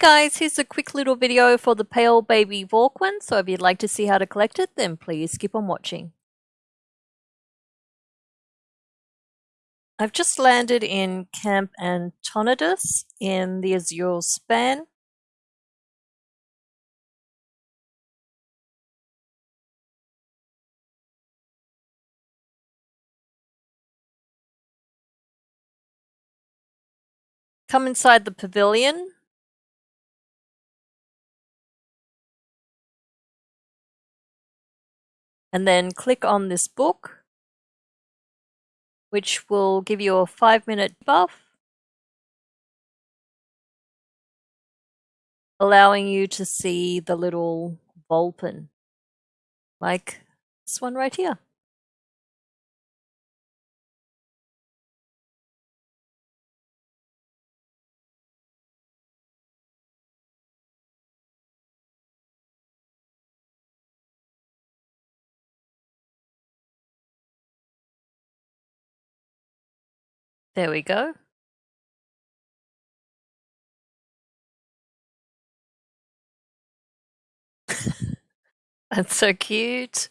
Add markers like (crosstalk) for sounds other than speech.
Hey guys, here's a quick little video for the Pale Baby Vorquin, so if you'd like to see how to collect it, then please keep on watching. I've just landed in Camp Antonidas in the Azure Span. Come inside the pavilion and then click on this book, which will give you a five minute buff, allowing you to see the little Vulpin, like this one right here. There we go. (laughs) That's so cute.